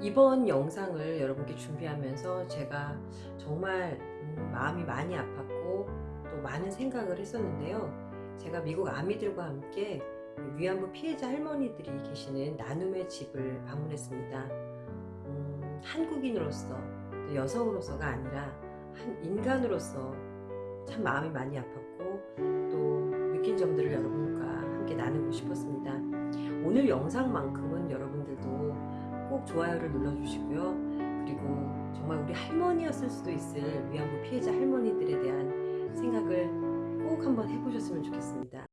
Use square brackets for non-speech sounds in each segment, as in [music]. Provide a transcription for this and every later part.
이번 영상을 여러분께 준비하면서 제가 정말 음, 마음이 많이 아팠고 또 많은 생각을 했었는데요. 제가 미국 아미들과 함께 위안부 피해자 할머니들이 계시는 나눔의 집을 방문했습니다. 음, 한국인으로서 또 여성으로서가 아니라 한 인간으로서 참 마음이 많이 아팠고 또 느낀 점들을 여러분과 함께 나누고 싶었습니다. 오늘 영상만큼은 여러분들도 꼭 좋아요를 눌러주시고요. 그리고 정말 우리 할머니였을 수도 있을 위안부 피해자 할머니들에 대한 생각을 꼭 한번 해보셨으면 좋겠습니다.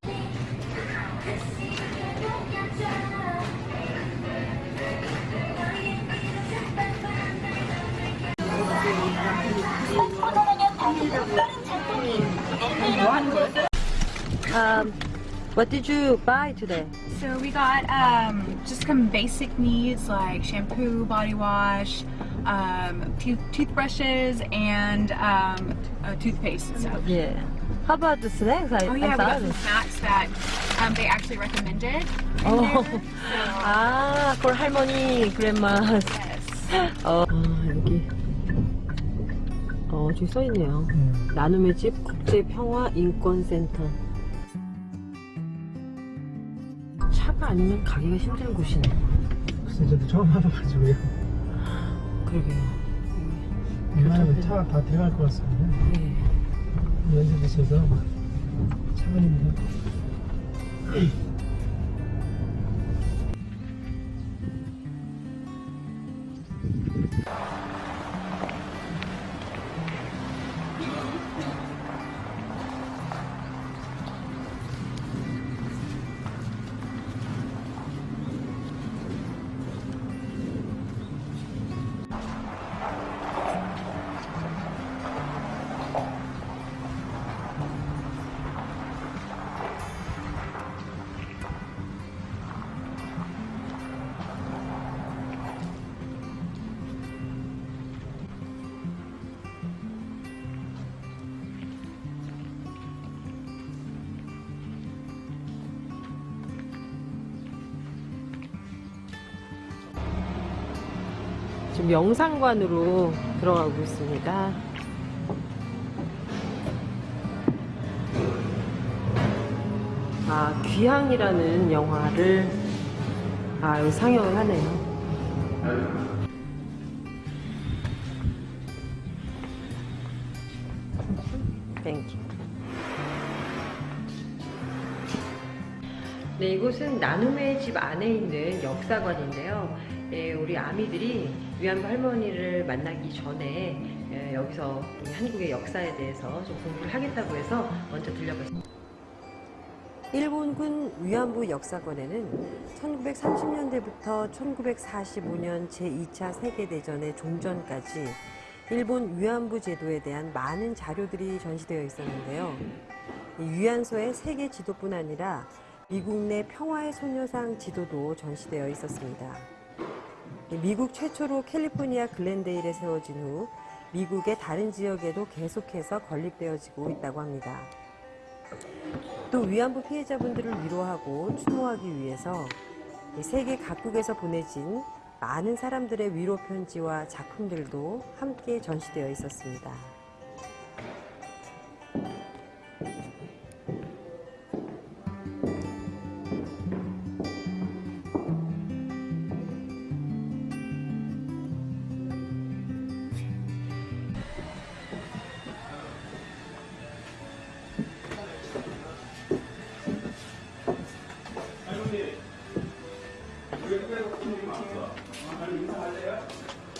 Um, what did you buy today? So we got um, just some basic needs like shampoo, body wash, um, tooth toothbrushes, and um, uh, toothpaste and stuff. Yeah. How about the snacks? I, Oh I yeah, we got thought. some snacks that um, they actually recommended. in Oh. there. [laughs] 아, for 할머니, grandma. So, yes. [laughs] 어, 아, 여기. 어, 저기 써있네요. 나눔의 집 국제평화인권센터. 차가 아니면 가기가 힘든 곳이네. 저도 처음 와봐가지고요 그러게요. 웬만하면 차가 다 들어갈 것 같습니다 예. 연습 있어서 차가 있는데 지금 영상관으로 들어가고 있습니다. 아, 귀향이라는 영화를 아, 상영을 하네요. Thank you. 네, 이곳은 나눔의 집 안에 있는 역사관인데요. 예, 우리 아미들이 위안부 할머니를 만나기 전에 예, 여기서 한국의 역사에 대해서 좀 공부를 하겠다고 해서 먼저 들려봤습니다. 일본군 위안부 역사관에는 1930년대부터 1945년 제2차 세계대전의 종전까지 일본 위안부 제도에 대한 많은 자료들이 전시되어 있었는데요. 이 위안소의 세계 지도뿐 아니라 미국 내 평화의 소녀상 지도도 전시되어 있었습니다. 미국 최초로 캘리포니아 글렌데일에 세워진 후 미국의 다른 지역에도 계속해서 건립되어지고 있다고 합니다. 또 위안부 피해자분들을 위로하고 추모하기 위해서 세계 각국에서 보내진 많은 사람들의 위로 편지와 작품들도 함께 전시되어 있었습니다. 외국에서 손님이 많았어. 아니 인사할래요?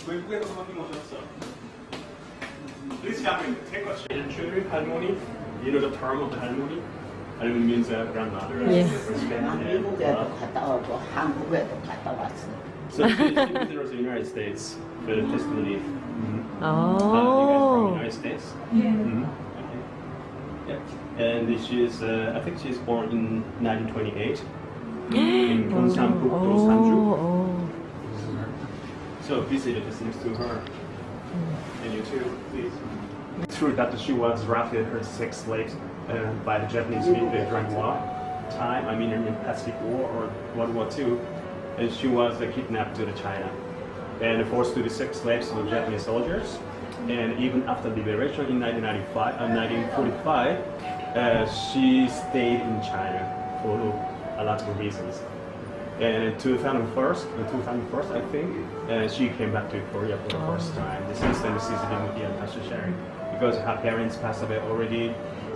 외국에서 손님 오셨어. Please come in. Take a seat. Children, 할머니. You know the term of the 할머니? 할머니 means uh, grandmother. right? Yes. Respect. 난 Yeah. 미국에도 갔다 오고 한국에도 갔다 왔어. So she's visitors in the United States for the testimony. Mm-hmm. 아, Uh, you guys from the United States? Mm-hmm. Okay. Yeah. And she is, uh, I think she is born in 1928 [gasps] in Gyeongsang-puk-do, Sanju. 어, So visit is next to her. And you too, please. True that she was drafted her sex slave uh, by the Japanese people during war time. I mean, in the Pacific War or World War II, and she was uh, kidnapped to the China. and forced to be sex slaves to Japanese soldiers. And even after liberation in 1995, uh, 1945, uh, she stayed in China for a lot of reasons. And in 2001, in 2001 I think, uh, she came back to Korea for the first time. This Since then, she's living with Pastor Sharing because her parents passed away already,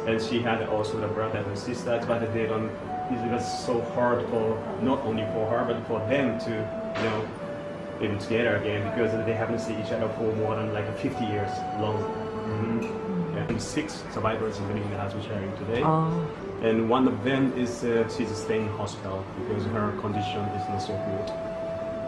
and she had also the brother and sisters, but they don't. It was so hard for not only for her but for them to, you know, live together again because they haven't seen each other for more than like 50 years long. Mhm. Yeah. And six survivors living in the house sharing today. 아, And one of them is uh, she's staying in hospital because her condition is not so good.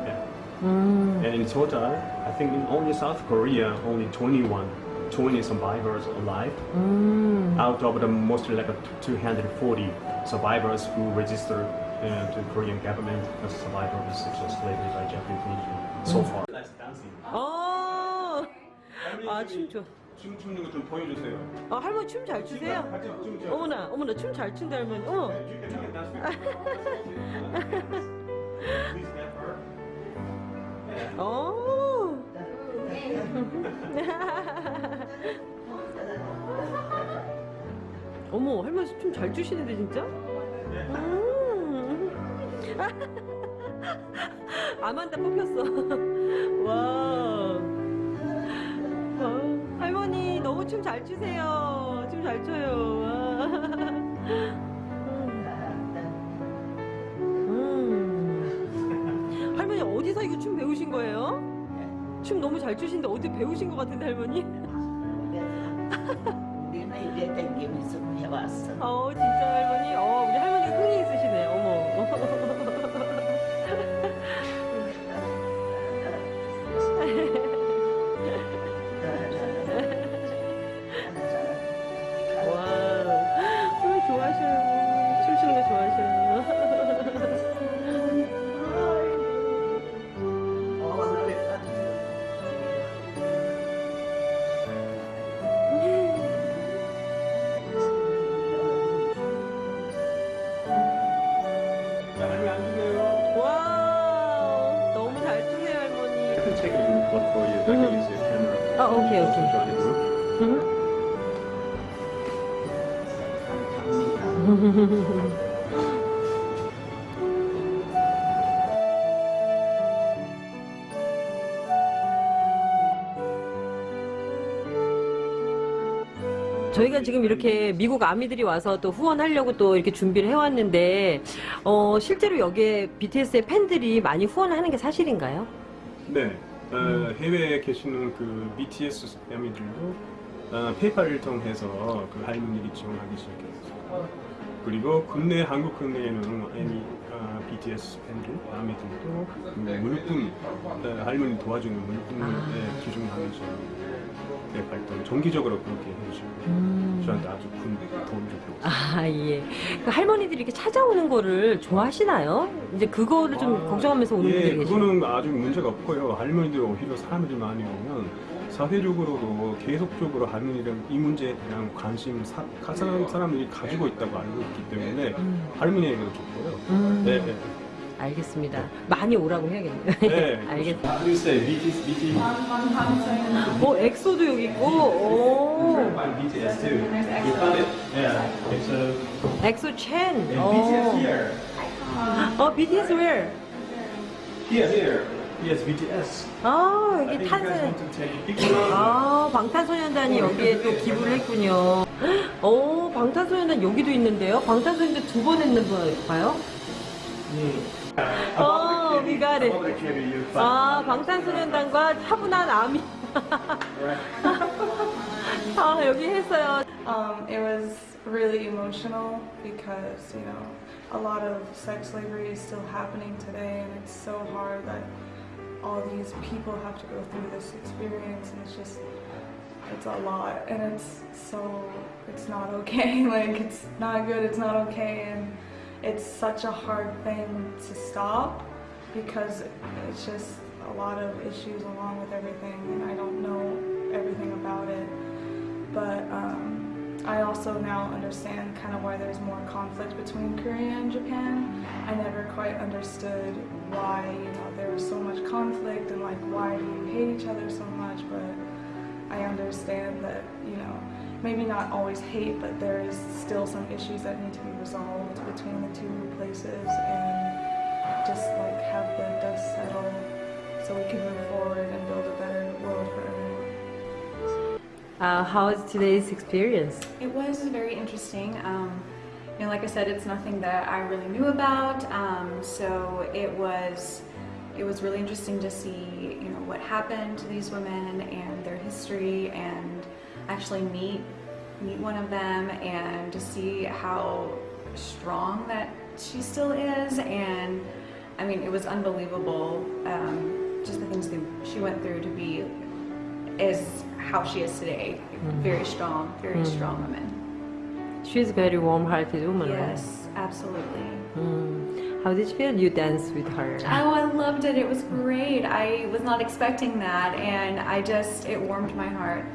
Yeah. 음, And in total, I think in only South Korea, only 21, 20 survivors alive. 음. Out of the mostly like a 240 survivors who registered uh, to Korean government as survivor of sexual slavery by Japanese military so far. dancing. 어, 아, 춤 좋아. 춤 추는 거 좀 보여주세요. 아, 할머니 춤 잘 추세요? 같이 춤 춰. 어머나, 어머나, 춤 잘 춘다, 할머니. 어머. You can-. Please help her. 어. [laughs] 어머, 할머니 춤 잘 추시는데, 진짜? 음. [laughs] 아만다 뽑혔어. [laughs] 와. 어, 할머니, 너무 춤 잘 추세요. 춤 잘 춰요. 와. 음. 할머니, 어디서 이거 춤 배우신 거예요? 춤 너무 잘 추시는데 어디 배우신 것 같은데, 할머니? 우리는 이래 댕기면서 해왔어. 어, 진짜 할머니? 어, 자, 할머니 앉으세요. 와, 너무 잘 추세요, 할머니. I can take a report for you. I can use your camera. 아, 오케이, 오케이. 응? 저희가 지금 이렇게 미국 아미들이 와서 또 후원하려고 또 이렇게 준비를 해왔는데, 어, 실제로 여기에 BTS의 팬들이 많이 후원하는 게 사실인가요? 네. 어, 해외에 계시는 그 BTS 패밀들도 어, 페이팔을 통해서 그 할머니를 지원하기 시작했어요. 그리고 국내 한국 국내에는 애니 어, BTS 팬들 아미들도 그 물품 어, 할머니 도와주는 물품을 아. 네, 기증하면서 네, 활동 정기적으로 그렇게 해주시고 저한테 아주 큰 도움이 되고. 아, 예. 그 할머니들이 이렇게 찾아오는 거를 좋아하시나요? 이제 그거를 좀 아, 걱정하면서 오는 예, 분들이 계시죠. 그거는 아주 문제가 없고요. 할머니들 오히려 사람들이 많이 오면 사회적으로도 계속적으로 할머니랑 이 문제에 대한 관심 사, 가- 사람, 사람들이 가지고 있다고 알고 있기 때문에 음. 할머니에게도 좋고요. 음. 네, 네. 알겠습니다. 많이 오라고 해야겠네요. 네. [laughs] 알겠습니다. Say BTS, BTS? 어, 엑소도 여기 있고, 오, 엑소 첸. 어. 어, BTS where? Here, here. Yes, BTS. 아, 여기 picture. 아, 방탄소년단이 여기에 또 기부를 했군요. 어, 방탄소년단 여기도 있는데요? 방탄소년단 두 번 했나 봐요? 어, it. 아, 방탄소년단과 차분한 아미. [laughs] 아, 여기 했어요. Um, it was really emotional because, you know, a lot of sex slavery is still happening today, and it's so hard that all these people have to go through this experience, and it's just, it's a lot, and it's so, it's not okay. [laughs] like, it's not good, it's not okay, and it's such a hard thing to stop because it's just a lot of issues along with everything, and I don't know everything about it. But um, I also now understand kind of why there's more conflict between Korea and Japan. I never quite understood why you know there was so much conflict and like why do you hate each other so much, but I understand that, you know, maybe not always hate, but there is still some issues that need to be resolved between the two places and just like have the dust settle so we can move forward and build a better world for everyone. Uh, how was today's experience? It was very interesting. Um, you know, like I said, it's nothing that I really knew about. Um, so it was, it was really interesting to see, you know, what happened to these women and their history, and actually meet meet one of them and to see how strong that she still is. And I mean, it was unbelievable. Um, just the things that she went through to be is how she is today. Mm-hmm. Very strong, very mm. strong woman. She's a very warm-hearted woman, Yes, absolutely. Mm. How did you feel? You danced with her. Oh, I loved it. It was great. I was not expecting that, and I just, it warmed my heart.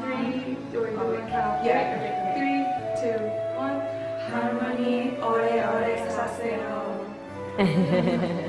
Three, or you want to count? Yeah. Three, two, one. Harmony, ore ore saseo. [laughs]